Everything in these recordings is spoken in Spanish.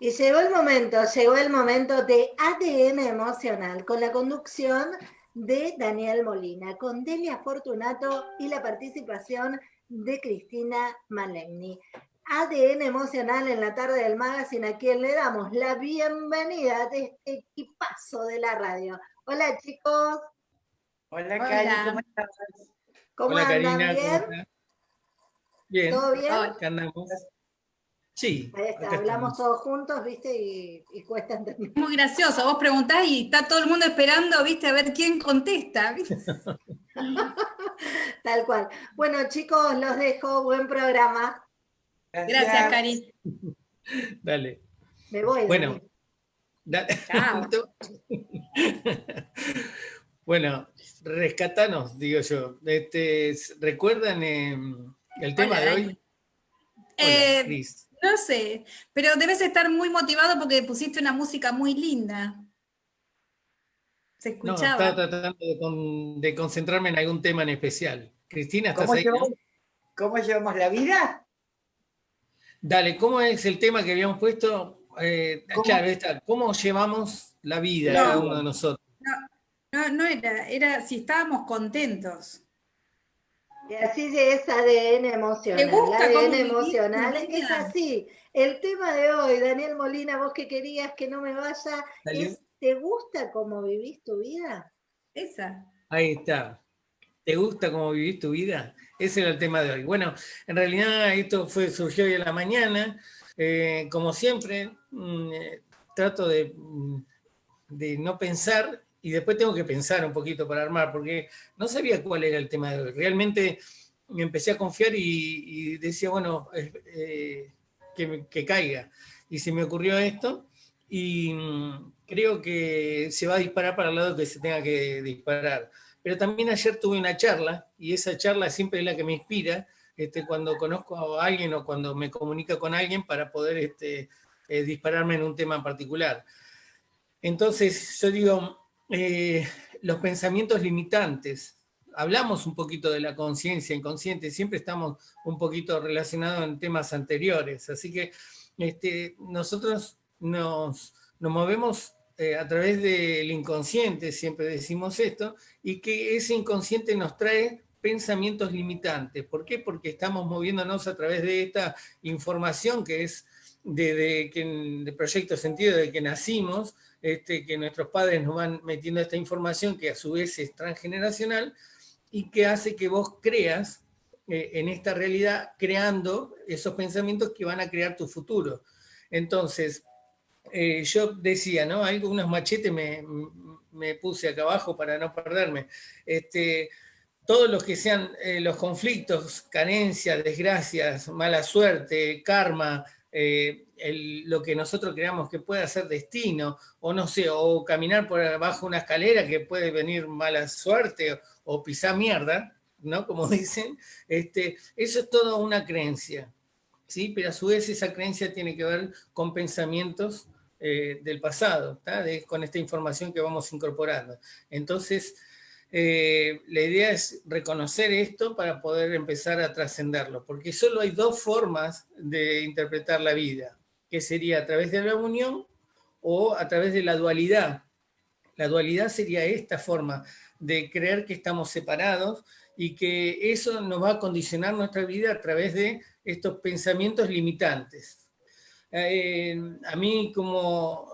Y llegó el momento, llegó el momento de ADN emocional, con la conducción de Daniel Molina, con Delia Fortunato y la participación de Cristina Malegni. ADN emocional en la tarde del magazine, a quien le damos la bienvenida de este equipazo de la radio. Hola chicos. Hola, Cari, ¿cómo estás? ¿Cómo Hola, andan? Karina, ¿Bien? ¿cómo? Bien. ¿Todo bien? Acá andamos. Sí. Ahí está, hablamos estamos. todos juntos, ¿viste? Y, y cuesta entender. Es muy gracioso, vos preguntás y está todo el mundo esperando, viste, a ver quién contesta. ¿viste? Tal cual. Bueno, chicos, los dejo. Buen programa. Gracias, Cari. Dale. Me voy. Bueno. Dani. Da- Chao. bueno, rescatanos, digo yo. Este, ¿Recuerdan eh, el tema Hola, de hoy? Hola, Eh, Cris. No sé, pero debes estar muy motivado porque pusiste una música muy linda. Se No, escuchaba. estaba tratando de, con- de concentrarme en algún tema en especial. Cristina, ¿estás ¿Cómo ahí? no? llevamos, ¿Cómo llevamos la vida? Dale, ¿cómo es el tema que habíamos puesto? Eh, ¿Cómo? Claro, está. ¿Cómo llevamos la vida No. cada uno de nosotros? No, no era, era si estábamos contentos. Y así es ADN emocional. ¿Te gusta ADN vivís emocional es así. El tema de hoy, Daniel Molina, vos que querías que no me vaya, es ¿te gusta cómo vivís tu vida? Esa. Ahí está. ¿Te gusta cómo vivís tu vida? Ese era el tema de hoy. Bueno, en realidad esto fue, surgió hoy en la mañana. Eh, como siempre, mm, eh, trato de, mm, de no pensar y después tengo que pensar un poquito para armar, porque no sabía cuál era el tema de hoy. Realmente me empecé a confiar y, decía, bueno, eh, que caiga. Y se me ocurrió esto y mm, creo que se va a disparar para el lado que se tenga que disparar. Pero también ayer tuve una charla, y esa charla siempre es la que me inspira, este, cuando conozco a alguien o cuando me comunica con alguien para poder este, eh, dispararme en un tema en particular. Entonces, yo digo, eh, los pensamientos limitantes, hablamos un poquito de la conciencia inconsciente, siempre estamos un poquito relacionados en temas anteriores, así que este, nosotros nos, nos movemos eh, a través del inconsciente, siempre decimos esto, y que ese inconsciente nos trae pensamientos limitantes. ¿Por qué? Porque estamos moviéndonos a través de esta información que es de, de, que, de Proyecto Sentido, de que nacimos, este, que nuestros padres nos van metiendo esta información que a su vez es transgeneracional y que hace que vos creas eh, en esta realidad creando esos pensamientos que van a crear tu futuro. Entonces, eh, yo decía, ¿no? Hay unos machetes me, me, puse acá abajo para no perderme. Este, todos los que sean eh, los conflictos, carencias, desgracias, mala suerte, karma, eh, el, lo que nosotros creamos que puede ser destino, o no sé, o caminar por abajo una escalera que puede venir mala suerte, o pisar mierda, ¿no? Como dicen, este, eso es toda una creencia, ¿sí? Pero a su vez esa creencia tiene que ver con pensamientos eh, del pasado, de, con esta información que vamos incorporando. Entonces, eh, la idea es reconocer esto para poder empezar a trascenderlo, porque solo hay dos formas de interpretar la vida, que sería a través de la unión o a través de la dualidad. La dualidad sería esta forma de creer que estamos separados y que eso nos va a condicionar nuestra vida a través de estos pensamientos limitantes. Eh, a mí, como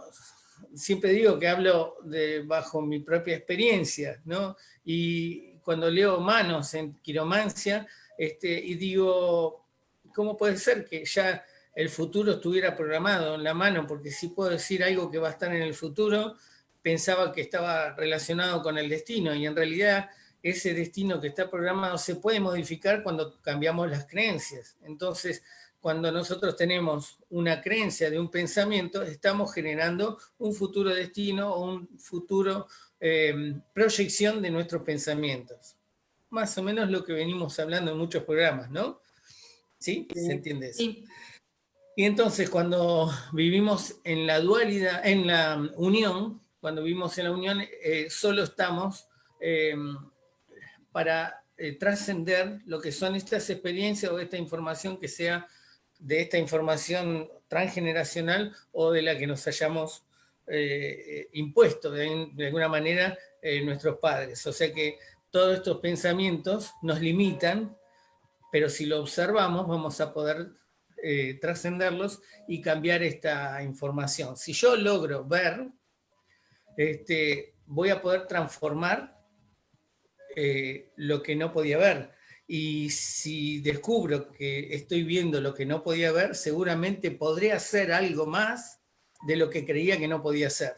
siempre digo que hablo de, bajo mi propia experiencia, ¿no? Y cuando leo manos en quiromancia, este, y digo, ¿cómo puede ser que ya el futuro estuviera programado en la mano? Porque si puedo decir algo que va a estar en el futuro, pensaba que estaba relacionado con el destino, y en realidad ese destino que está programado se puede modificar cuando cambiamos las creencias. Entonces, cuando nosotros tenemos una creencia de un pensamiento, estamos generando un futuro destino o un futuro eh, proyección de nuestros pensamientos. Más o menos lo que venimos hablando en muchos programas, ¿no? ¿Sí? ¿Se entiende eso? Sí. Y entonces cuando vivimos en la dualidad, en la unión, cuando vivimos en la unión, eh, solo estamos eh, para trascender lo que son estas experiencias o esta información que sea de esta información transgeneracional o de la que nos hayamos eh, impuesto de, alguna manera nuestros padres. O sea que todos estos pensamientos nos limitan, pero si lo observamos vamos a poder eh, trascenderlos y cambiar esta información. Si yo logro ver, este, voy a poder transformar eh, lo que no podía ver. Y si descubro que estoy viendo lo que no podía ver, seguramente podré hacer algo más de lo que creía que no podía hacer.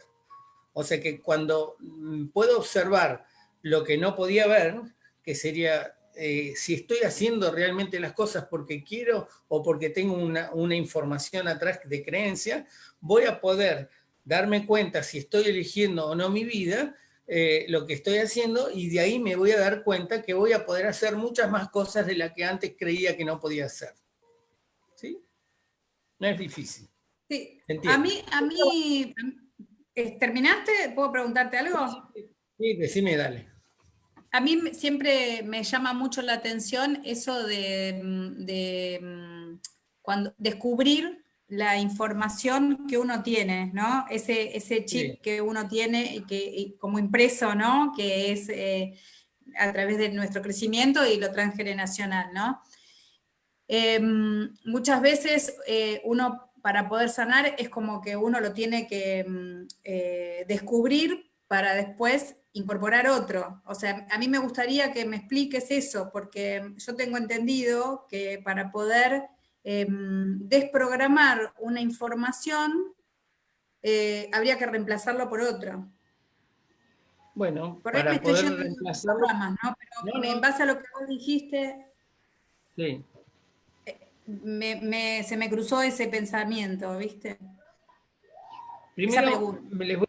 O sea que cuando mm, puedo observar lo que no podía ver, que sería eh, si estoy haciendo realmente las cosas porque quiero o porque tengo una, información atrás de creencia, voy a poder darme cuenta si estoy eligiendo o no mi vida, eh, lo que estoy haciendo, y de ahí me voy a dar cuenta que voy a poder hacer muchas más cosas de las que antes creía que no podía hacer. ¿Sí? No es difícil. Sí. A mí, a mí, eh, ¿terminaste? ¿Puedo preguntarte algo? Sí, decime, dale. A mí siempre me llama mucho la atención eso de, mm, mm, cuando, descubrir la información que uno tiene, ¿no? Ese, ese chip que uno tiene y que, como impreso, ¿no? Que es eh, a través de nuestro crecimiento y lo transgeneracional, ¿no? Em, muchas veces eh, uno para poder sanar es como que uno lo tiene que mm, eh, descubrir para después incorporar otro. O sea, a mí me gustaría que me expliques eso, porque yo tengo entendido que para poder em, desprogramar una información, eh, habría que reemplazarlo por otra. Bueno, para poder reemplazarlo... ¿no? Pero en base a lo que vos dijiste, sí. Eh, se me cruzó ese pensamiento, ¿viste? Primero, les voy,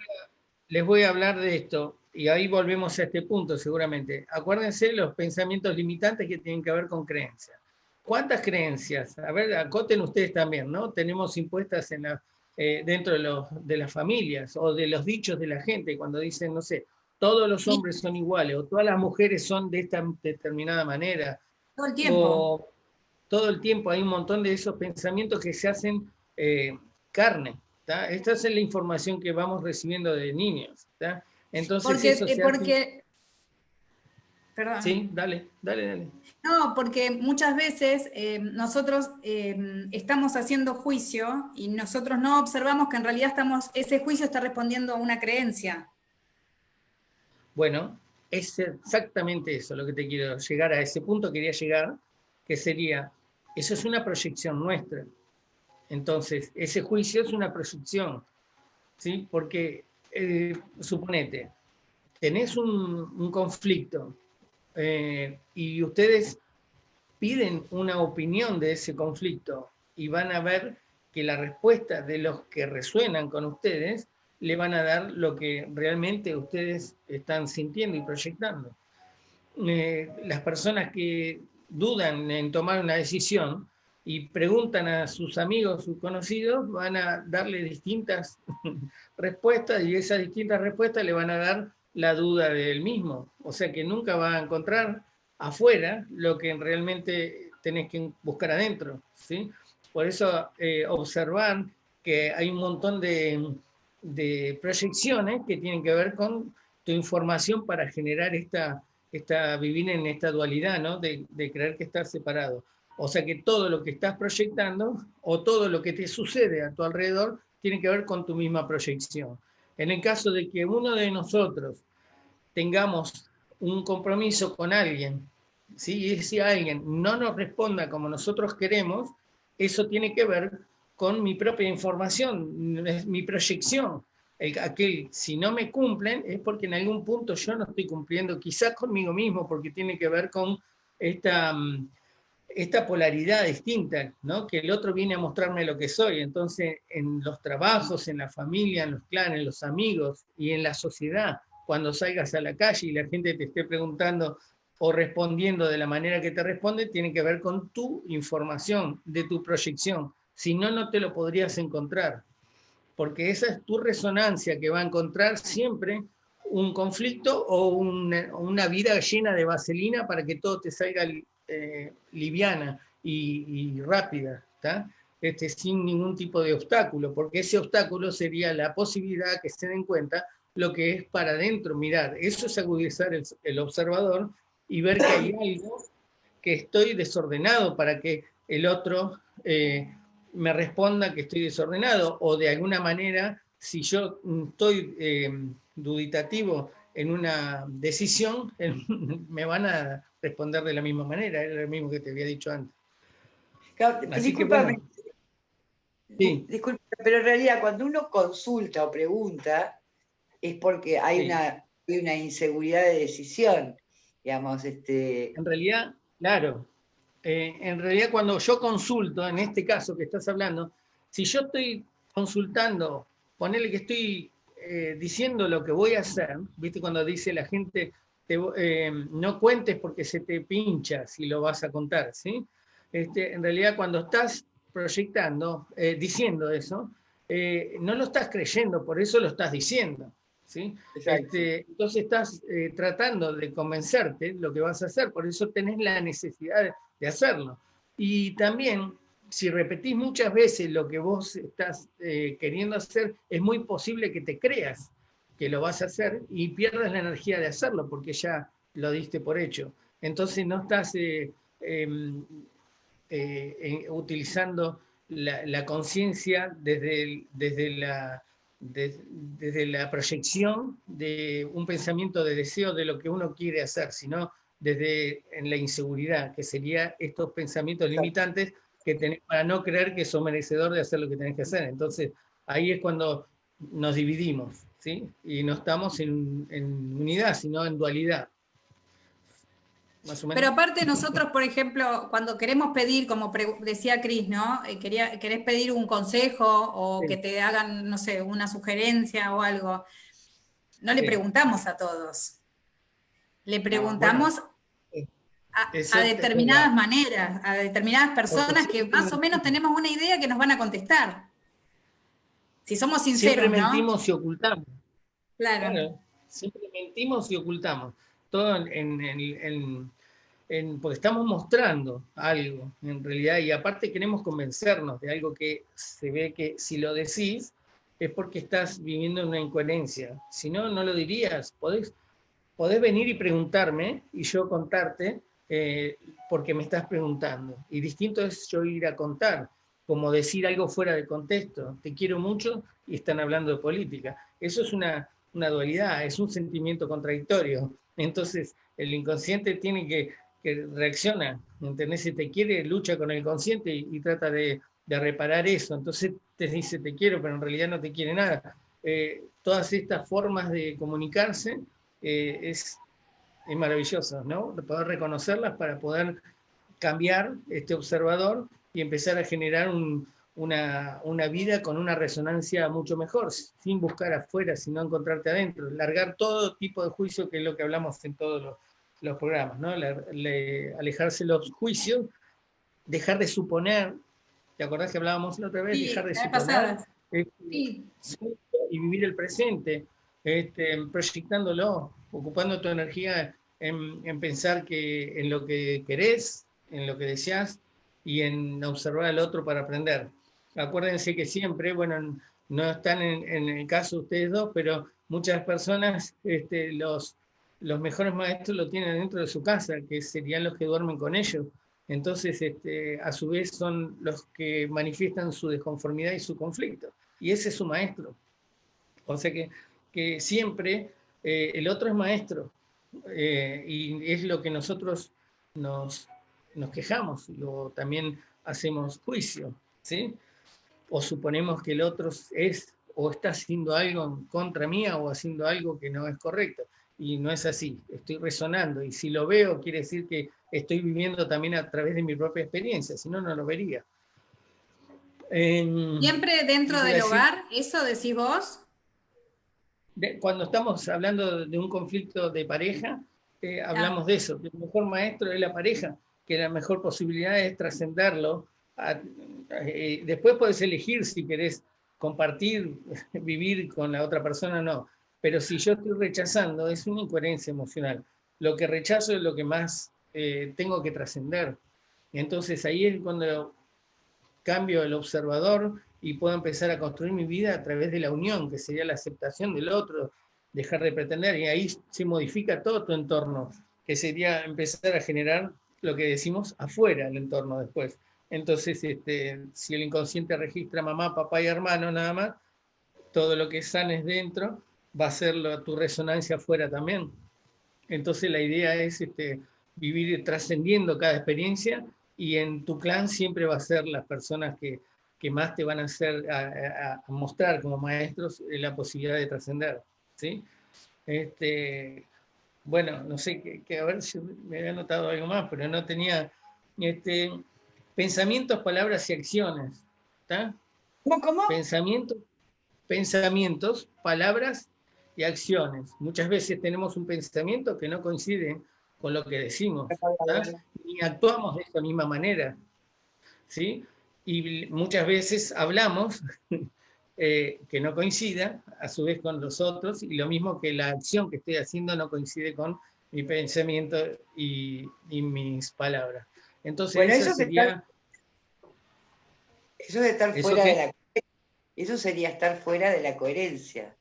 les voy a hablar de esto y ahí volvemos a este punto seguramente. Acuérdense los pensamientos limitantes que tienen que ver con creencias. ¿Cuántas creencias? A ver, acoten ustedes también, ¿no? Tenemos impuestas en la, eh, dentro de, de las familias o de los dichos de la gente cuando dicen, no sé, todos los hombres son iguales o todas las mujeres son de esta determinada manera. Todo el tiempo. todo el tiempo hay un montón de esos pensamientos que se hacen eh, carne. Esta es la información que vamos recibiendo de niños. ¿está? Entonces, porque, eso porque Perdón. Sí, dale, dale, dale. No, porque muchas veces eh, nosotros eh, estamos haciendo juicio y nosotros no observamos que en realidad estamos, ese juicio está respondiendo a una creencia. Bueno, es exactamente eso lo que te quiero llegar a ese punto, quería llegar, que sería, eso es una proyección nuestra. Entonces, ese juicio es una proyección, ¿sí? Porque eh, suponete, tenés un, conflicto eh, y ustedes piden una opinión de ese conflicto y van a ver que la respuesta de los que resuenan con ustedes le van a dar lo que realmente ustedes están sintiendo y proyectando. Eh, las personas que dudan en tomar una decisión y preguntan a sus amigos, sus conocidos, van a darle distintas respuestas y esas distintas respuestas le van a dar la duda de él mismo. O sea que nunca va a encontrar afuera lo que realmente tenés que buscar adentro. ¿sí? Por eso eh, observar que hay un montón de, proyecciones que tienen que ver con tu información para generar esta, esta vivir en esta dualidad, ¿no? de, de creer que estás separado. O sea que todo lo que estás proyectando o todo lo que te sucede a tu alrededor tiene que ver con tu misma proyección. En el caso de que uno de nosotros tengamos un compromiso con alguien, ¿sí? y si alguien no nos responda como nosotros queremos, eso tiene que ver con mi propia información, mi proyección. El, aquel, si no me cumplen, es porque en algún punto yo no estoy cumpliendo, quizás conmigo mismo, porque tiene que ver con esta mm, esta polaridad distinta, ¿no? que el otro viene a mostrarme lo que soy. Entonces, en los trabajos, en la familia, en los clanes, en los amigos y en la sociedad, cuando salgas a la calle y la gente te esté preguntando o respondiendo de la manera que te responde, tiene que ver con tu información, de tu proyección. Si no, no te lo podrías encontrar. Porque esa es tu resonancia que va a encontrar siempre un conflicto o una, una vida llena de vaselina para que todo te salga eh, liviana y, rápida. este, sin ningún tipo de obstáculo, porque ese obstáculo sería la posibilidad que se den cuenta lo que es para adentro mirar. Eso es agudizar el, observador y ver que hay algo que estoy desordenado para que el otro eh, me responda que estoy desordenado o de alguna manera si yo estoy eh, duditativo en una decisión, me van a responder de la misma manera, era lo mismo que te había dicho antes. Disculpame, pero en realidad cuando uno consulta o pregunta es porque hay, una, una inseguridad de decisión, digamos. Este... En realidad, claro, eh, en realidad cuando yo consulto, en este caso que estás hablando, si yo estoy consultando, ponele que estoy eh, diciendo lo que voy a hacer, ¿viste? Cuando dice la gente, eh, no cuentes porque se te pincha si lo vas a contar, ¿sí? Este, en realidad cuando estás proyectando, eh, diciendo eso, no lo estás creyendo, por eso lo estás diciendo. ¿sí? Este, entonces estás tratando de convencerte lo que vas a hacer, por eso tenés la necesidad de hacerlo. Y también si repetís muchas veces lo que vos estás eh, queriendo hacer, es muy posible que te creas que lo vas a hacer y pierdas la energía de hacerlo porque ya lo diste por hecho. Entonces no estás eh, em, eh, utilizando la, conciencia desde, desde, la, desde la proyección de un pensamiento de deseo de lo que uno quiere hacer, sino desde en la inseguridad, que sería estos pensamientos limitantes que tenés para no creer que sos merecedor de hacer lo que tenés que hacer. Entonces, ahí es cuando nos dividimos, ¿sí? Y no estamos en, unidad, sino en dualidad. Pero aparte nosotros, por ejemplo, cuando queremos pedir, como decía Cris, ¿no? Eh, quería, querés pedir un consejo o que te hagan, no sé, una sugerencia o algo, no le preguntamos a todos. Le ah, preguntamos a, determinadas maneras, a determinadas personas que más o menos tenemos una idea que nos van a contestar. Si somos sinceros, Siempre mentimos y ocultamos. Claro. Siempre mentimos y ocultamos. Todo en, porque estamos mostrando algo, en realidad, y aparte queremos convencernos de algo que se ve que si lo decís es porque estás viviendo una incoherencia. Si no, no lo dirías. Podés, podés venir y preguntarme y yo contarte eh, porque me estás preguntando. Y distinto es yo ir a contar, como decir algo fuera de contexto. Te quiero mucho y están hablando de política. Eso es una, una dualidad, es un sentimiento contradictorio. Entonces, el inconsciente tiene que, que reacciona, ¿entendés? Si te quiere, lucha con el consciente y, trata de, de, reparar eso. Entonces te dice te quiero, pero en realidad no te quiere nada. Eh, todas estas formas de comunicarse eh, es es maravilloso, ¿no? Poder reconocerlas para poder cambiar este observador y empezar a generar una, vida con una resonancia mucho mejor, sin buscar afuera, sino encontrarte adentro, largar todo tipo de juicio, que es lo que hablamos en todos los, programas, ¿no? alejarse los juicios, dejar de suponer, ¿te acordás que hablábamos la otra vez? dejar de suponer. Y vivir el presente, este, proyectándolo, ocupando tu energía en, pensar que, en lo que querés, en lo que deseas y en observar al otro para aprender. Acuérdense que siempre, bueno, no están en, el caso ustedes dos, pero muchas personas, este, los, los mejores maestros lo tienen dentro de su casa, que serían los que duermen con ellos. Entonces, este, a su vez, son los que manifiestan su desconformidad y su conflicto. Y ese es su maestro. O sea que, que siempre eh, el otro es maestro, eh, y es lo que nosotros nos, nos quejamos, o también hacemos juicio, ¿sí? O suponemos que el otro es o está haciendo algo contra mía o haciendo algo que no es correcto. Y no es así, estoy resonando. Y si lo veo, quiere decir que estoy viviendo también a través de mi propia experiencia, si no, no lo vería. Siempre dentro del hogar, ¿eso decís vos? Cuando estamos hablando de un conflicto de pareja, eh, hablamos de eso, que el mejor maestro es la pareja, que la mejor posibilidad es trascenderlo. Eh, después puedes elegir si querés compartir, vivir con la otra persona o no, pero si yo estoy rechazando, es una incoherencia emocional. Lo que rechazo es lo que más eh, tengo que trascender. Entonces ahí es cuando cambio el observador y puedo empezar a construir mi vida a través de la unión, que sería la aceptación del otro, dejar de pretender, y ahí se modifica todo tu entorno, que sería empezar a generar lo que decimos afuera del entorno después. Entonces, este, si el inconsciente registra mamá, papá y hermano nada más, todo lo que sanes dentro va a ser tu resonancia afuera también. Entonces la idea es este, vivir trascendiendo cada experiencia y en tu clan siempre va a ser las personas que, que más te van a hacer, a, mostrar como maestros la posibilidad de trascender. ¿sí? Este, bueno, no sé, que, a ver si me había notado algo más, pero no tenía este, pensamientos, palabras y acciones. ¿Cómo, cómo? Pensamientos, pensamientos, palabras y acciones. Muchas veces tenemos un pensamiento que no coincide con lo que decimos, ni actuamos de esta misma manera. ¿sí? Y muchas veces hablamos eh, que no coincida, a su vez con los otros, y lo mismo que la acción que estoy haciendo no coincide con mi pensamiento y, mis palabras. Entonces, eso, sería... eso de estar fuera de la... Eso sería estar fuera de la coherencia.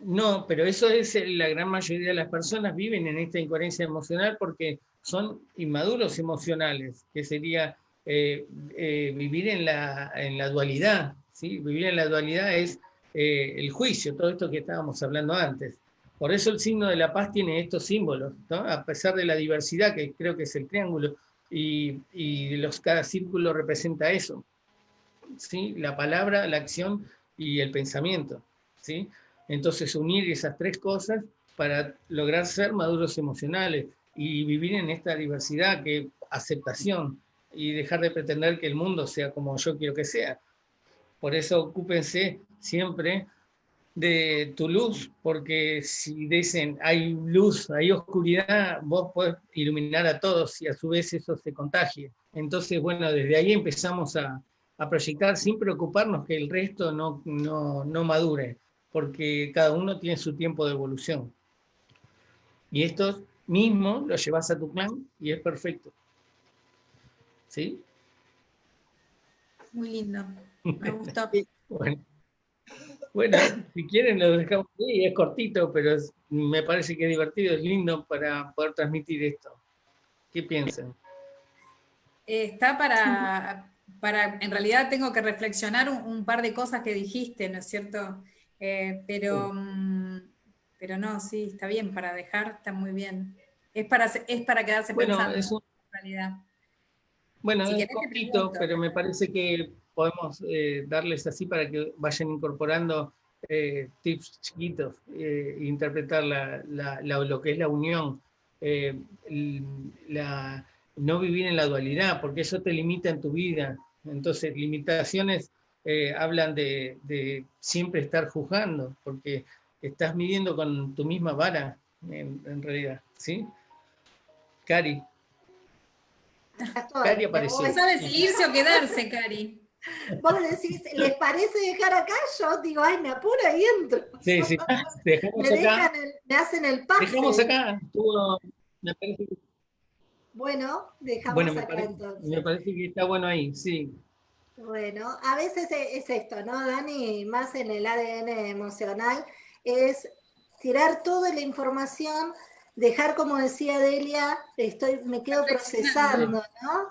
No, pero eso es la gran mayoría de las personas viven en esta incoherencia emocional porque son inmaduros emocionales, que sería eh, eh, vivir en la, en la dualidad. ¿sí? Vivir en la dualidad es eh, el juicio, todo esto que estábamos hablando antes. Por eso el signo de la paz tiene estos símbolos, a pesar de la diversidad, que creo que es el triángulo, y, y los, cada círculo representa eso. ¿sí? La palabra, la acción y el pensamiento. ¿sí? Entonces unir esas tres cosas para lograr ser maduros emocionales y vivir en esta diversidad, que aceptación, y dejar de pretender que el mundo sea como yo quiero que sea. Por eso ocúpense siempre de tu luz, porque si dicen hay luz, hay oscuridad, vos podés iluminar a todos y a su vez eso se contagie. Entonces, bueno, desde ahí empezamos a, a proyectar sin preocuparnos que el resto no, no, no madure porque cada uno tiene su tiempo de evolución. Y esto mismo lo llevas a tu clan y es perfecto. ¿Sí? Muy lindo. Me gustó. bueno. si quieren lo dejamos ahí, es cortito, pero me parece que es divertido, es lindo para poder transmitir esto. ¿Qué piensan? está para, para, en realidad tengo que reflexionar un, par de cosas que dijiste, ¿no es cierto? Eh, pero, mm, pero no, sí, está bien, para dejar está muy bien. Es para, es para quedarse pensando, en realidad. Bueno, es poquito, pero me parece que podemos eh, darles así para que vayan incorporando eh, tips chiquitos, interpretar la, lo que es la unión, la, no vivir en la dualidad, porque eso te limita en tu vida. Entonces, limitaciones eh, hablan de, siempre estar juzgando, porque estás midiendo con tu misma vara, en, realidad, ¿sí? Cari. Cari apareció. ¿Sabes si irse o quedarse, Cari? Vos decís, ¿les parece dejar acá? Yo digo, ay, me apuro y entro. Sí, sí, dejamos me, acá. me hacen el pase. Dejamos acá, me parece Bueno, dejamos acá entonces. Me parece que está bueno ahí, sí. Bueno, a veces e, es esto, ¿no, Dani? Más en el ADN emocional, es tirar toda la información, dejar, como decía Delia, estoy, me quedo procesando, ¿no?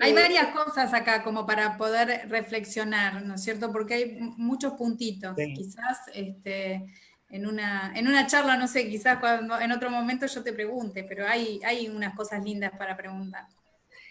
Hay eh, varias cosas acá como para poder reflexionar, ¿no es cierto? Porque hay muchos puntitos. Quizás este, en, una, en una charla, no sé, quizás cuando, en otro momento yo te pregunte, pero hay, hay unas cosas lindas para preguntar.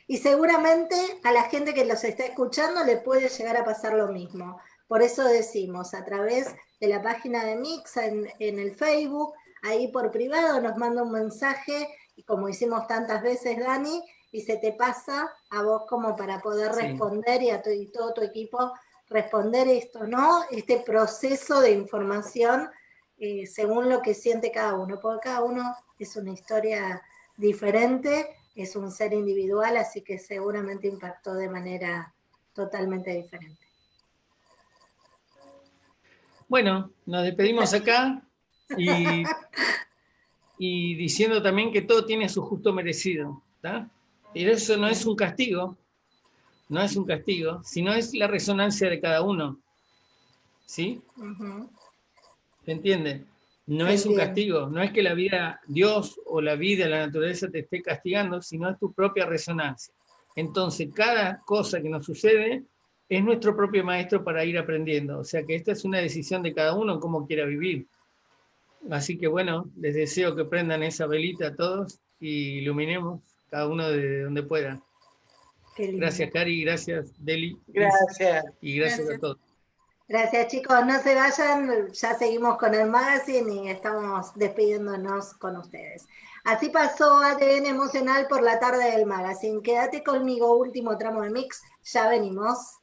Y seguramente a la gente que los está escuchando le puede llegar a pasar lo mismo. Por eso decimos, a través de la página de Mix en, el Facebook, ahí por privado nos manda un mensaje, y como hicimos tantas veces, Dani, y se te pasa a vos como para poder responder y a todo tu equipo responder esto, ¿no? Este proceso de información eh, según lo que siente cada uno, porque cada uno es una historia diferente es un ser individual, así que seguramente impactó de manera totalmente diferente. Bueno, nos despedimos acá y, diciendo también que todo tiene su justo merecido. Y eso no es un castigo, no es un castigo, sino es la resonancia de cada uno. ¿Sí? ¿Se entiende? No es un castigo, no es que la vida, Dios o la vida, la naturaleza te esté castigando, sino es tu propia resonancia. Entonces, cada cosa que nos sucede es nuestro propio maestro para ir aprendiendo. O sea que esta es una decisión de cada uno cómo quiera vivir. Así que bueno, les deseo que prendan esa velita a todos y iluminemos cada uno de donde pueda. Gracias, Cari, gracias, Deli. Gracias. Y gracias, a todos. Gracias, chicos. No se vayan, ya seguimos con el magazine y estamos despidiéndonos con ustedes. Así pasó ADN Emocional por la tarde del magazine. Quédate conmigo, último tramo de mix. Ya venimos.